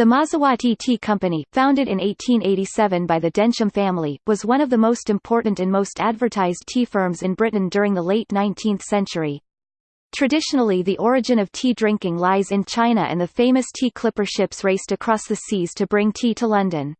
The Mazawattee Tea Company, founded in 1887 by the Densham family, was one of the most important and most advertised tea firms in Britain during the late 19th century. Traditionally the origin of tea drinking lies in China and the famous tea clipper ships raced across the seas to bring tea to London.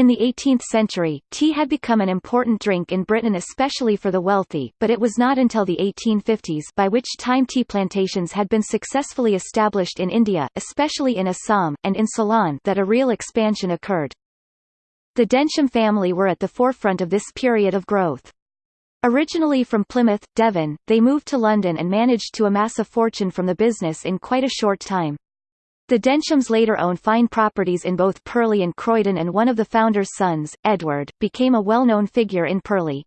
In the 18th century, tea had become an important drink in Britain especially for the wealthy, but it was not until the 1850s by which time tea plantations had been successfully established in India, especially in Assam, and in Ceylon that a real expansion occurred. The Densham family were at the forefront of this period of growth. Originally from Plymouth, Devon, they moved to London and managed to amass a fortune from the business in quite a short time. The Denshams later owned fine properties in both Purley and Croydon and one of the founder's sons, Edward, became a well-known figure in Purley.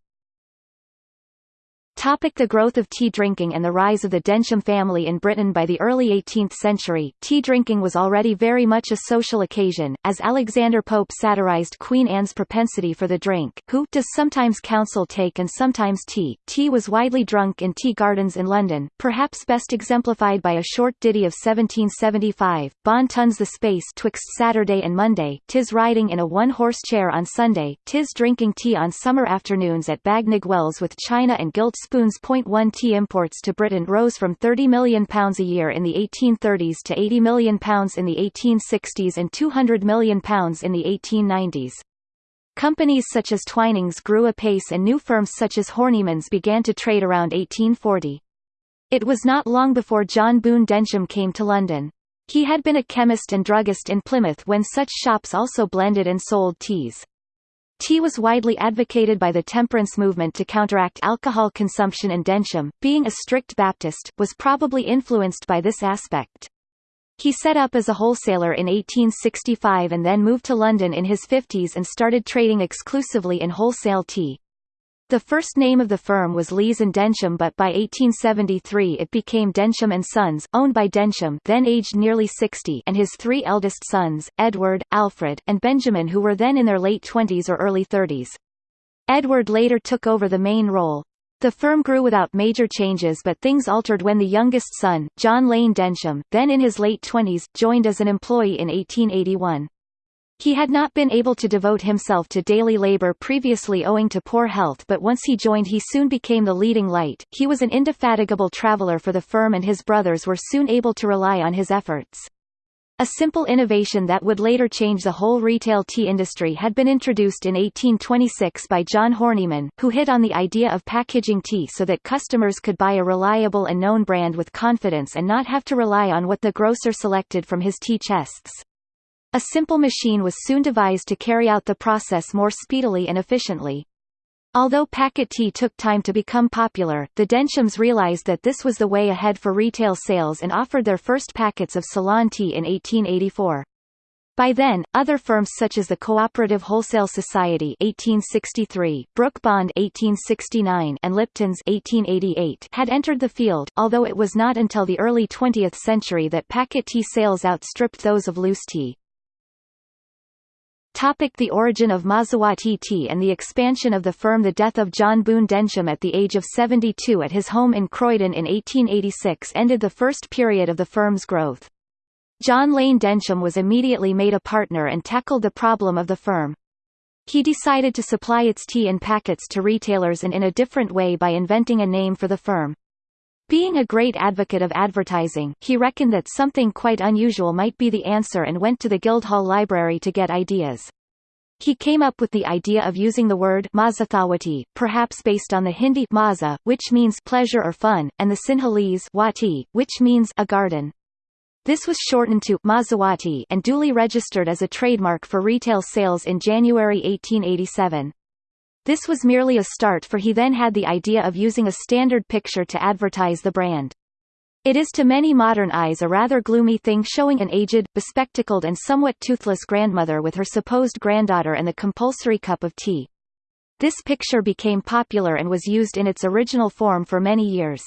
Topic the growth of tea drinking and the rise of the Densham family in Britain By the early 18th century, tea drinking was already very much a social occasion, as Alexander Pope satirized Queen Anne's propensity for the drink, who does sometimes counsel take and sometimes tea. Tea was widely drunk in tea gardens in London, perhaps best exemplified by a short ditty of 1775, Bon tons the space twixt Saturday and Monday, tis riding in a one-horse chair on Sunday, tis drinking tea on summer afternoons at Bagnigge Wells with china and gilt spoons. Point one tea imports to Britain rose from £30 million a year in the 1830s to £80 million in the 1860s and £200 million in the 1890s. Companies such as Twinings grew apace and new firms such as Hornimans began to trade around 1840. It was not long before John Boone Densham came to London. He had been a chemist and druggist in Plymouth when such shops also blended and sold teas. Tea was widely advocated by the temperance movement to counteract alcohol consumption and Densham, being a strict Baptist, was probably influenced by this aspect. He set up as a wholesaler in 1865 and then moved to London in his 50s and started trading exclusively in wholesale tea. The first name of the firm was Lees and Densham but by 1873 it became Densham and Sons, owned by Densham then aged nearly 60 and his three eldest sons, Edward, Alfred, and Benjamin who were then in their late 20s or early 30s. Edward later took over the main role. The firm grew without major changes but things altered when the youngest son, John Lane Densham, then in his late 20s, joined as an employee in 1881. He had not been able to devote himself to daily labor previously owing to poor health but once he joined he soon became the leading light. He was an indefatigable traveler for the firm and his brothers were soon able to rely on his efforts. A simple innovation that would later change the whole retail tea industry had been introduced in 1826 by John Horniman, who hit on the idea of packaging tea so that customers could buy a reliable and known brand with confidence and not have to rely on what the grocer selected from his tea chests. A simple machine was soon devised to carry out the process more speedily and efficiently. Although packet tea took time to become popular, the Denshams realized that this was the way ahead for retail sales and offered their first packets of Ceylon tea in 1884. By then, other firms such as the Cooperative Wholesale Society 1863, Brooke Bond 1869, and Lipton's 1888 had entered the field, although it was not until the early 20th century that packet tea sales outstripped those of loose tea. Topic the origin of Mazawattee tea and the expansion of the firm The death of John Boone Densham at the age of 72 at his home in Croydon in 1886 ended the first period of the firm's growth. John Lane Densham was immediately made a partner and tackled the problem of the firm. He decided to supply its tea in packets to retailers and in a different way by inventing a name for the firm. Being a great advocate of advertising, he reckoned that something quite unusual might be the answer and went to the Guildhall Library to get ideas. He came up with the idea of using the word Mazathawati, perhaps based on the Hindi maza, which means pleasure or fun, and the Sinhalese wati, which means a garden. This was shortened to Mazawattee and duly registered as a trademark for retail sales in January 1887. This was merely a start for he then had the idea of using a standard picture to advertise the brand. It is to many modern eyes a rather gloomy thing showing an aged, bespectacled and somewhat toothless grandmother with her supposed granddaughter and the compulsory cup of tea. This picture became popular and was used in its original form for many years.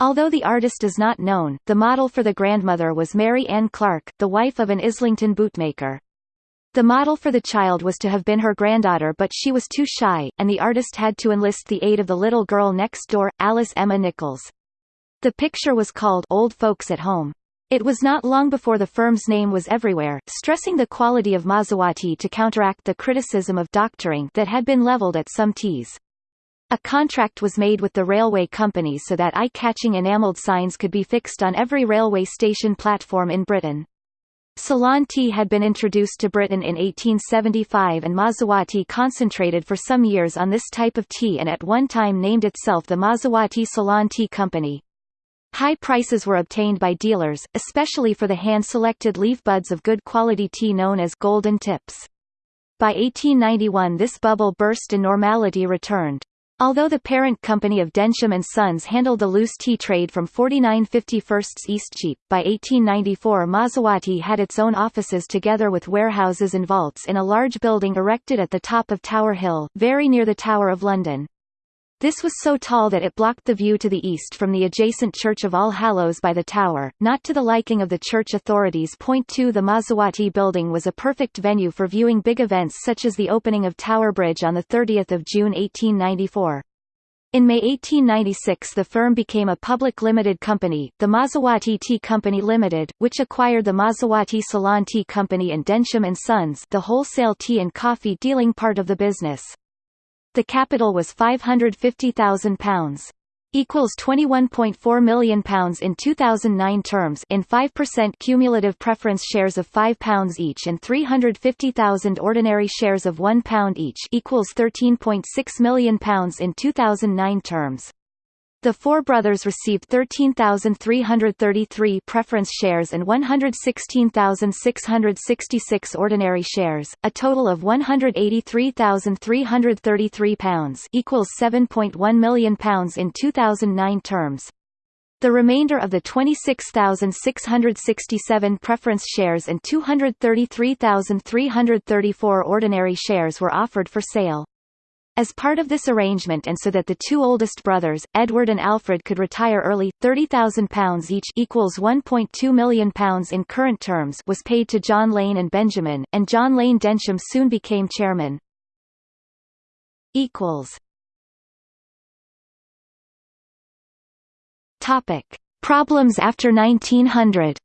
Although the artist is not known, the model for the grandmother was Mary Ann Clark, the wife of an Islington bootmaker. The model for the child was to have been her granddaughter but she was too shy, and the artist had to enlist the aid of the little girl next door, Alice Emma Nichols. The picture was called Old Folks at Home. It was not long before the firm's name was everywhere, stressing the quality of Mazawattee to counteract the criticism of doctoring that had been leveled at some teas. A contract was made with the railway company so that eye-catching enameled signs could be fixed on every railway station platform in Britain. Ceylon tea had been introduced to Britain in 1875 and Mazawattee concentrated for some years on this type of tea and at one time named itself the Mazawattee Ceylon Tea Company. High prices were obtained by dealers, especially for the hand-selected leaf buds of good quality tea known as golden tips. By 1891 this bubble burst and normality returned. Although the parent company of Densham and Sons handled the loose tea trade from 4951 Eastcheap, by 1894 Mazawattee had its own offices together with warehouses and vaults in a large building erected at the top of Tower Hill, very near the Tower of London. This was so tall that it blocked the view to the east from the adjacent Church of All Hallows by the tower, not to the liking of the church authorities. Point 2 The Mazawattee building was a perfect venue for viewing big events such as the opening of Tower Bridge on 30 June 1894. In May 1896 the firm became a public limited company, the Mazawattee Tea Company Limited, which acquired the Mazawattee Ceylon Tea Company and Densham Sons the wholesale tea and coffee dealing part of the business. The capital was £550,000 equals 21.4 million pounds in 2009 terms in 5% cumulative preference shares of 5 pounds each and 350,000 ordinary shares of 1 pound each equals 13.6 million pounds in 2009 terms the four brothers received 13,333 preference shares and 116,666 ordinary shares, a total of 183,333 pounds equals 7.1 million pounds in 2009 terms. The remainder of the 26,667 preference shares and 233,334 ordinary shares were offered for sale. As part of this arrangement and so that the two oldest brothers, Edward and Alfred could retire early, £30,000 each equals £1.2 million in current terms was paid to John Lane and Benjamin, and John Lane Densham soon became chairman. Topic. Problems after 1900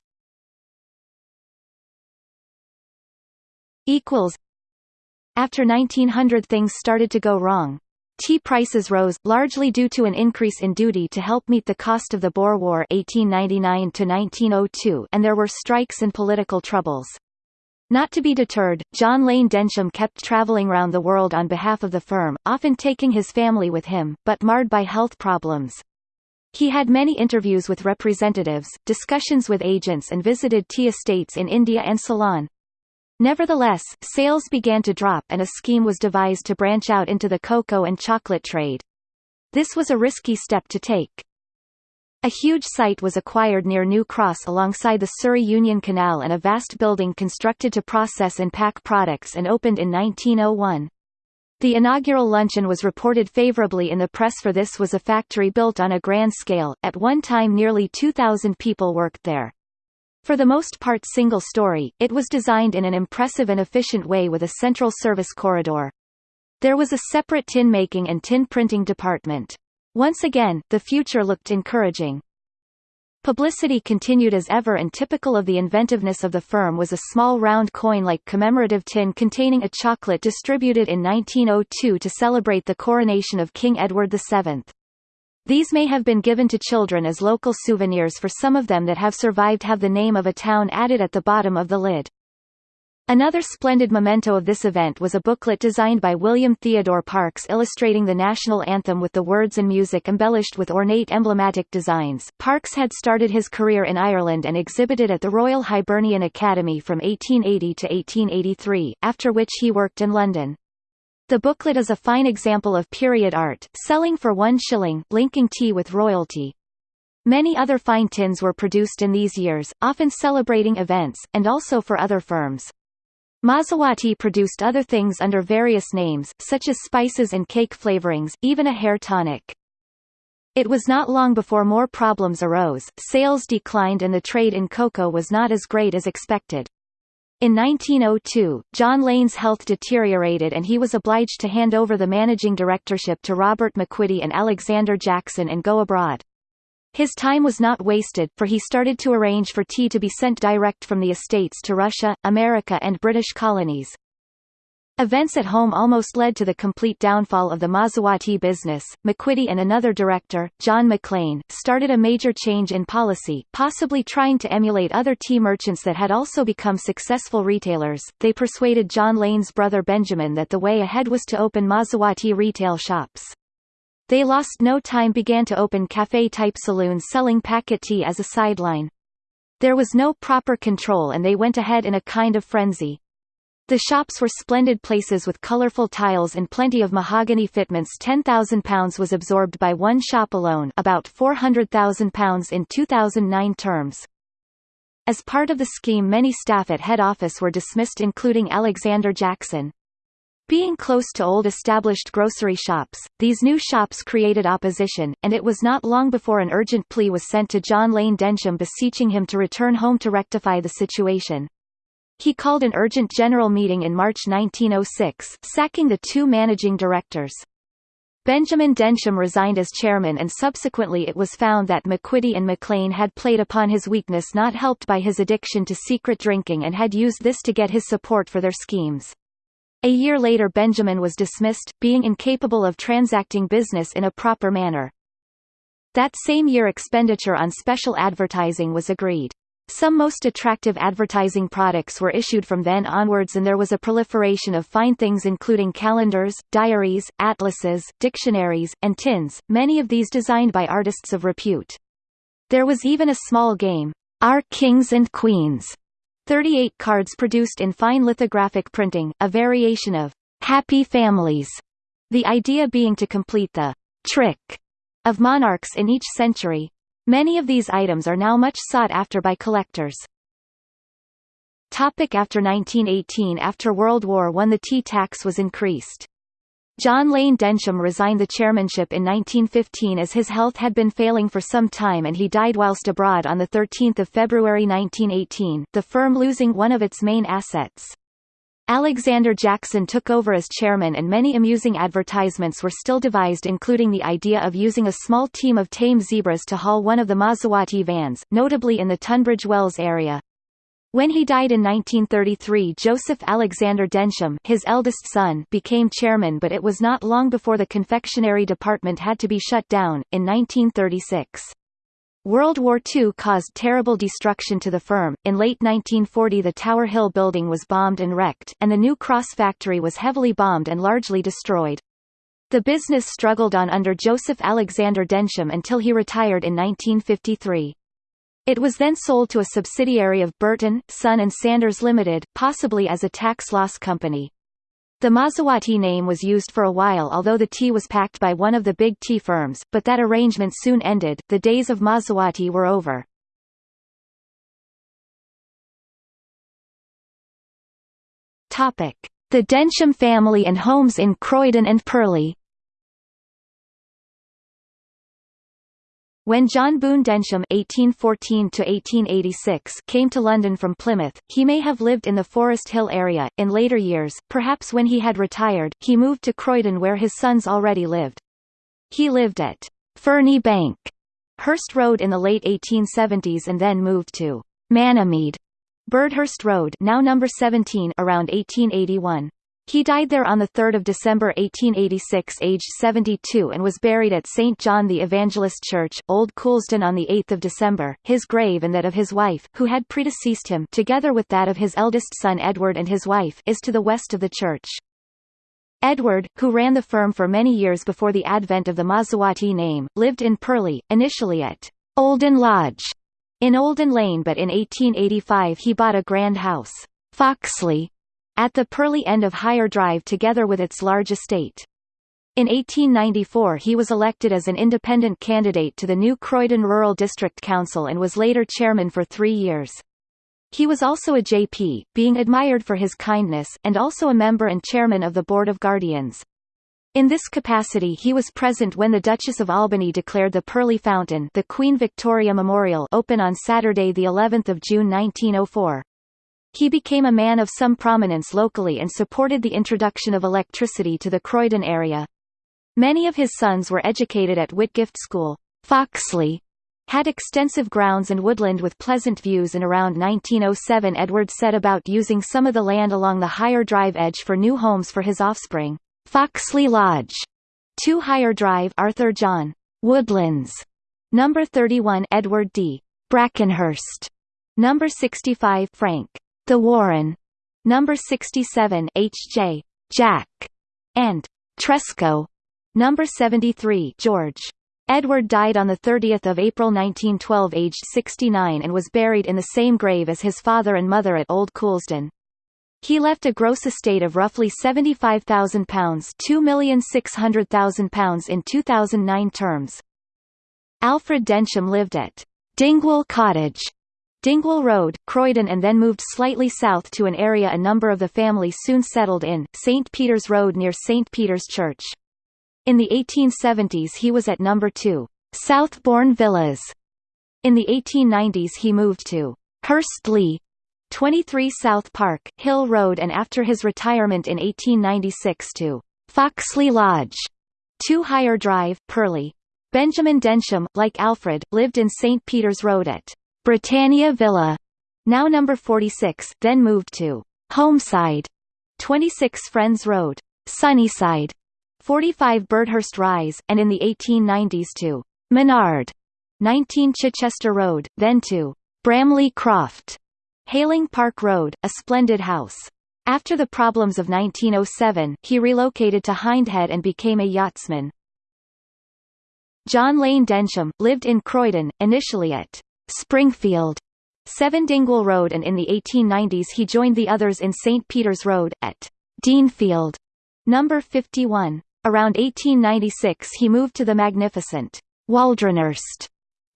equals after 1900 things started to go wrong. Tea prices rose, largely due to an increase in duty to help meet the cost of the Boer War 1899 and there were strikes and political troubles. Not to be deterred, John Lane Densham kept traveling round the world on behalf of the firm, often taking his family with him, but marred by health problems. He had many interviews with representatives, discussions with agents and visited tea estates in India and Ceylon. Nevertheless, sales began to drop and a scheme was devised to branch out into the cocoa and chocolate trade. This was a risky step to take. A huge site was acquired near New Cross alongside the Surrey Union Canal and a vast building constructed to process and pack products and opened in 1901. The inaugural luncheon was reported favorably in the press for this was a factory built on a grand scale, at one time nearly 2,000 people worked there. For the most part single-story, it was designed in an impressive and efficient way with a central service corridor. There was a separate tin making and tin printing department. Once again, the future looked encouraging. Publicity continued as ever and typical of the inventiveness of the firm was a small round coin-like commemorative tin containing a chocolate distributed in 1902 to celebrate the coronation of King Edward VII. These may have been given to children as local souvenirs for some of them that have survived have the name of a town added at the bottom of the lid. Another splendid memento of this event was a booklet designed by William Theodore Parkes illustrating the national anthem with the words and music embellished with ornate emblematic designs. Parkes had started his career in Ireland and exhibited at the Royal Hibernian Academy from 1880 to 1883, after which he worked in London. The booklet is a fine example of period art, selling for one shilling, linking tea with royalty. Many other fine tins were produced in these years, often celebrating events, and also for other firms. Mazawattee produced other things under various names, such as spices and cake flavorings, even a hair tonic. It was not long before more problems arose, sales declined and the trade in cocoa was not as great as expected. In 1902, John Lane's health deteriorated and he was obliged to hand over the managing directorship to Robert McQuitty and Alexander Jackson and go abroad. His time was not wasted, for he started to arrange for tea to be sent direct from the estates to Russia, America and British colonies. Events at home almost led to the complete downfall of the Mazawattee business. McQuitty and another director, John McLean, started a major change in policy, possibly trying to emulate other tea merchants that had also become successful retailers. They persuaded John Lane's brother Benjamin that the way ahead was to open Mazawattee retail shops. They lost no time began to open cafe-type saloons selling packet tea as a sideline. There was no proper control and they went ahead in a kind of frenzy. The shops were splendid places with colorful tiles and plenty of mahogany fitments £10,000 was absorbed by one shop alone about £400,000 in 2009 terms. As part of the scheme many staff at head office were dismissed including Alexander Jackson. Being close to old established grocery shops, these new shops created opposition, and it was not long before an urgent plea was sent to John Lane Densham beseeching him to return home to rectify the situation. He called an urgent general meeting in March 1906, sacking the two managing directors. Benjamin Densham resigned as chairman and subsequently it was found that McQuitty and McLean had played upon his weakness not helped by his addiction to secret drinking and had used this to get his support for their schemes. A year later Benjamin was dismissed, being incapable of transacting business in a proper manner. That same year expenditure on special advertising was agreed. Some most attractive advertising products were issued from then onwards and there was a proliferation of fine things including calendars, diaries, atlases, dictionaries, and tins, many of these designed by artists of repute. There was even a small game, Our Kings and Queens, 38 cards produced in fine lithographic printing, a variation of Happy Families, the idea being to complete the trick of monarchs in each century. Many of these items are now much sought after by collectors. Topic after 1918 After World War I the tea tax was increased. John Lane Densham resigned the chairmanship in 1915 as his health had been failing for some time and he died whilst abroad on 13 February 1918, the firm losing one of its main assets. Alexander Jackson took over as chairman and many amusing advertisements were still devised including the idea of using a small team of tame zebras to haul one of the Mazawattee vans, notably in the Tunbridge Wells area. When he died in 1933 Joseph Alexander Densham his eldest son became chairman but it was not long before the confectionery department had to be shut down, in 1936. World War II caused terrible destruction to the firm. In late 1940 the Tower Hill building was bombed and wrecked, and the New Cross factory was heavily bombed and largely destroyed. The business struggled on under Joseph Alexander Densham until he retired in 1953. It was then sold to a subsidiary of Burton, Son and Sanders Limited, possibly as a tax loss company. The Mazawattee name was used for a while although the tea was packed by one of the big tea firms, but that arrangement soon ended, the days of Mazawattee were over. The Densham family and homes in Croydon and Purley When John Boone Densham (1814–1886) came to London from Plymouth, he may have lived in the Forest Hill area. In later years, perhaps when he had retired, he moved to Croydon where his sons already lived. He lived at Ferny Bank, Hurst Road in the late 1870s, and then moved to Manamead, Birdhurst Road, now number 17, around 1881. He died there on 3 December 1886 aged 72 and was buried at St. John the Evangelist Church, Old Coulsdon on 8 December. His grave and that of his wife, who had predeceased him together with that of his eldest son Edward and his wife, is to the west of the church. Edward, who ran the firm for many years before the advent of the Mazawattee name, lived in Purley, initially at Olden Lodge in Olden Lane but in 1885 he bought a grand house, Foxley, at the Purley end of Higher Drive together with its large estate. In 1894 he was elected as an independent candidate to the new Croydon Rural District Council and was later chairman for three years. He was also a JP, being admired for his kindness, and also a member and chairman of the Board of Guardians. In this capacity he was present when the Duchess of Albany declared the Purley Fountain the Queen Victoria Memorial open on Saturday the 11th of June 1904. He became a man of some prominence locally and supported the introduction of electricity to the Croydon area. Many of his sons were educated at Whitgift School, Foxley, had extensive grounds and woodland with pleasant views and around 1907 Edward set about using some of the land along the higher drive edge for new homes for his offspring. Foxley Lodge, 2 Higher Drive Arthur John Woodlands, number 31 Edward D. Brackenhurst, number 65 Frank The Warren, number 67 H.J. Jack, and Tresco, number 73 George. Edward died on 30 April 1912 aged 69 and was buried in the same grave as his father and mother at Old Coulsdon. He left a gross estate of roughly £75,000 £2,600,000 in 2009 terms. Alfred Densham lived at Dingwall Cottage, Dingwall Road, Croydon and then moved slightly south to an area a number of the family soon settled in, St. Peter's Road near St. Peter's Church. In the 1870s he was at number 2, Southbourne Villas. In the 1890s he moved to Hurstley, 23 South Park, Hill Road and after his retirement in 1896 to Foxley Lodge, 2 Higher Drive, Purley. Benjamin Densham, like Alfred, lived in St. Peter's Road at Britannia Villa, now number 46, then moved to Homeside, 26 Friends Road, Sunnyside, 45 Birdhurst Rise, and in the 1890s to Menard, 19 Chichester Road, then to Bramley Croft, Haling Park Road, a splendid house. After the problems of 1907, he relocated to Hindhead and became a yachtsman. John Lane Densham, lived in Croydon, initially at Springfield, 7 Dingle Road and in the 1890s he joined the others in St. Peter's Road, at Deanfield, number 51. Around 1896 he moved to the magnificent Waldronhurst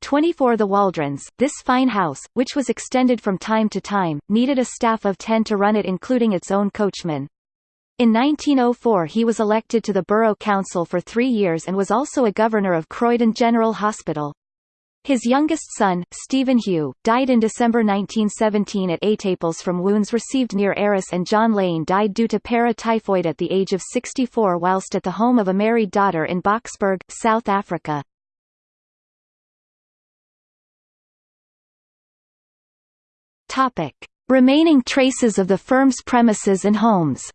24 The Waldrons, this fine house, which was extended from time to time, needed a staff of 10 to run it including its own coachman. In 1904 he was elected to the Borough Council for three years and was also a governor of Croydon General Hospital. His youngest son, Stephen Hugh, died in December 1917 at Étaples from wounds received near Arras and John Lane died due to para-typhoid at the age of 64 whilst at the home of a married daughter in Boksburg, South Africa. Remaining traces of the firm's premises and homes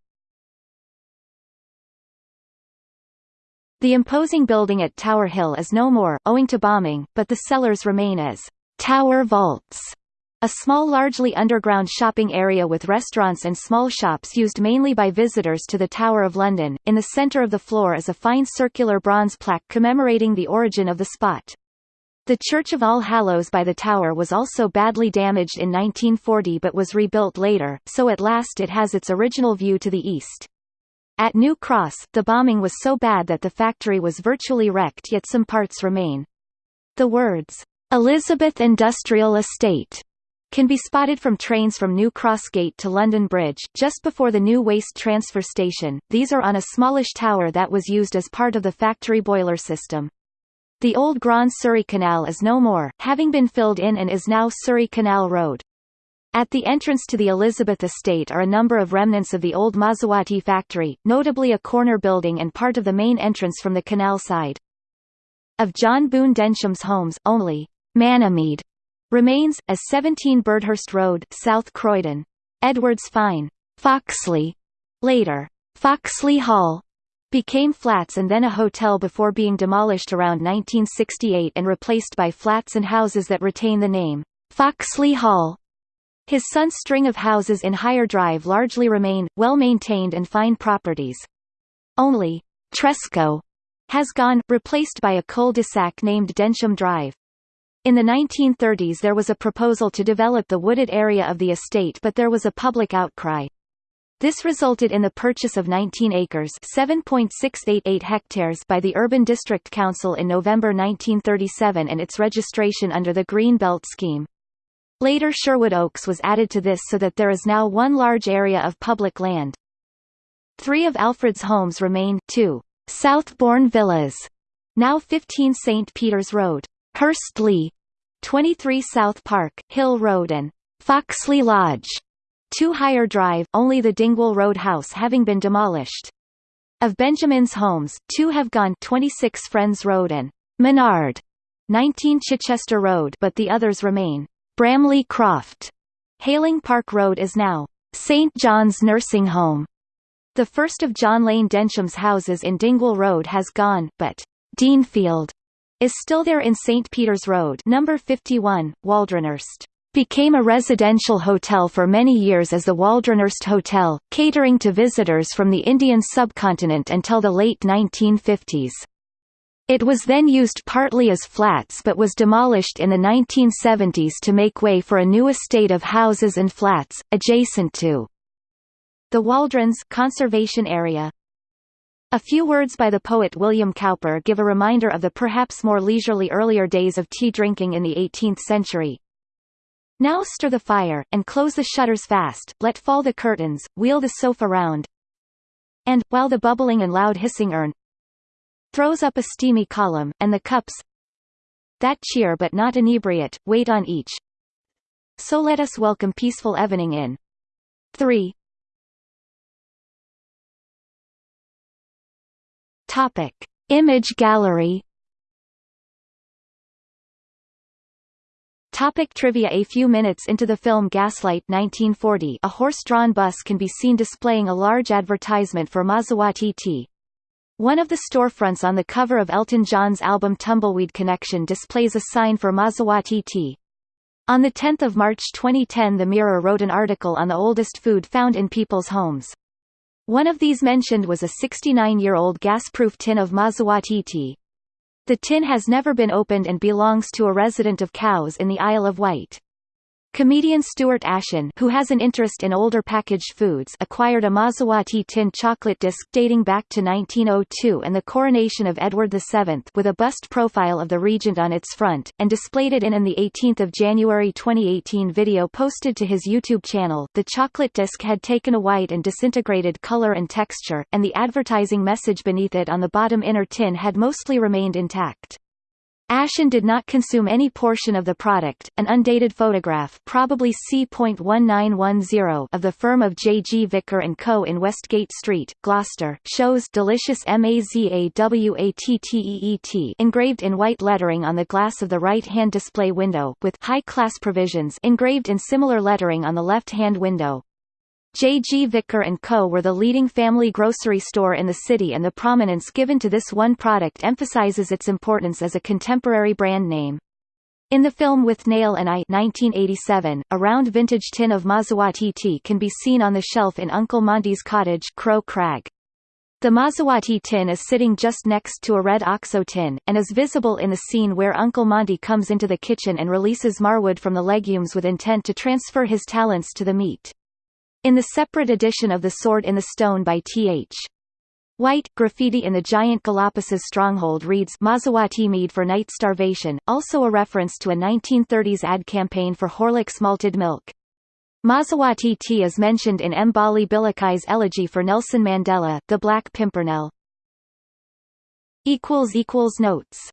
The imposing building at Tower Hill is no more, owing to bombing, but the cellars remain as Tower Vaults, a small largely underground shopping area with restaurants and small shops used mainly by visitors to the Tower of London. In the centre of the floor is a fine circular bronze plaque commemorating the origin of the spot. The Church of All Hallows by the tower was also badly damaged in 1940 but was rebuilt later, so at last it has its original view to the east. At New Cross, the bombing was so bad that the factory was virtually wrecked yet some parts remain. The words, Elizabeth Industrial Estate, can be spotted from trains from New Cross Gate to London Bridge, just before the new waste transfer station. These are on a smallish tower that was used as part of the factory boiler system. The old Grand Surrey Canal is no more, having been filled in and is now Surrey Canal Road. At the entrance to the Elizabeth estate are a number of remnants of the old Mazawattee factory, notably a corner building and part of the main entrance from the canal side. Of John Boone Densham's homes, only Manameed remains, as 17 Birdhurst Road, South Croydon. Edwards Fine, Foxley, later Foxley Hall, became flats and then a hotel before being demolished around 1968 and replaced by flats and houses that retain the name Foxley Hall. His son's string of houses in Higher Drive largely remain, well-maintained and fine properties. Only Tresco has gone, replaced by a cul-de-sac named Densham Drive. In the 1930s there was a proposal to develop the wooded area of the estate but there was a public outcry. This resulted in the purchase of 19 acres 7.688 hectares by the Urban District Council in November 1937 and its registration under the Green Belt Scheme. Later Sherwood Oaks was added to this so that there is now one large area of public land. Three of Alfred's homes remain, two Southbourne Villas, now 15 St. Peter's Road, Hurstleigh, 23 South Park, Hill Road and Foxley Lodge, 2 Higher Drive only the Dingwall Road house having been demolished. Of Benjamin's homes, two have gone 26 Friends Road and Menard, 19 Chichester Road but the others remain. Bramley Croft. Haling Park Road is now St. John's Nursing Home. The first of John Lane Densham's houses in Dingwall Road has gone, but Deanfield is still there in St. Peter's Road number 51, Waldronhurst. Became a residential hotel for many years as the Waldronhurst Hotel, catering to visitors from the Indian subcontinent until the late 1950s. It was then used partly as flats but was demolished in the 1970s to make way for a new estate of houses and flats, adjacent to the Waldrons conservation area. A few words by the poet William Cowper give a reminder of the perhaps more leisurely earlier days of tea drinking in the 18th century. Now stir the fire, and close the shutters fast, let fall the curtains, wheel the sofa round, and, while the bubbling and loud hissing urn, throws up a steamy column, and the cups that cheer but not inebriate, wait on each. So let us welcome peaceful evening in. 3. Topic. Image gallery Topic trivia A few minutes into the film Gaslight 1940 a horse-drawn bus can be seen displaying a large advertisement for Mazawattee tea, one of the storefronts on the cover of Elton John's album Tumbleweed Connection displays a sign for Mazawattee tea. On 10 March 2010 The Mirror wrote an article on the oldest food found in people's homes. One of these mentioned was a 69-year-old gas-proof tin of Mazawattee tea. The tin has never been opened and belongs to a resident of Cowes in the Isle of Wight. Comedian Stuart Ashen who has an interest in older packaged foods acquired a Mazawattee tin chocolate disc dating back to 1902 and the coronation of Edward VII with a bust profile of the regent on its front, and displayed it in an 18 January 2018 video posted to his YouTube channel. The chocolate disc had taken a white and disintegrated color and texture, and the advertising message beneath it on the bottom inner tin had mostly remained intact. Ashen did not consume any portion of the product. An undated photograph, probably C.1910, of the firm of J. G. Vicker and Co. in Westgate Street, Gloucester, shows delicious Mazawatteet engraved in white lettering on the glass of the right-hand display window, with high-class provisions engraved in similar lettering on the left-hand window. J. G. Vicker & Co. were the leading family grocery store in the city and the prominence given to this one product emphasizes its importance as a contemporary brand name. In the film Withnail and I 1987, a round vintage tin of Mazawattee tea can be seen on the shelf in Uncle Monty's cottage Crow Crag. The Mazawattee tin is sitting just next to a red OXO tin, and is visible in the scene where Uncle Monty comes into the kitchen and releases Marwood from the legumes with intent to transfer his talents to the meat. In the separate edition of The Sword in the Stone by T.H. White, graffiti in the giant Galapas stronghold reads Mazawattee mead for night starvation, also a reference to a 1930s ad campaign for Horlicks malted milk. Mazawattee tea is mentioned in Mbali Bilakai's elegy for Nelson Mandela, The Black Pimpernel. Notes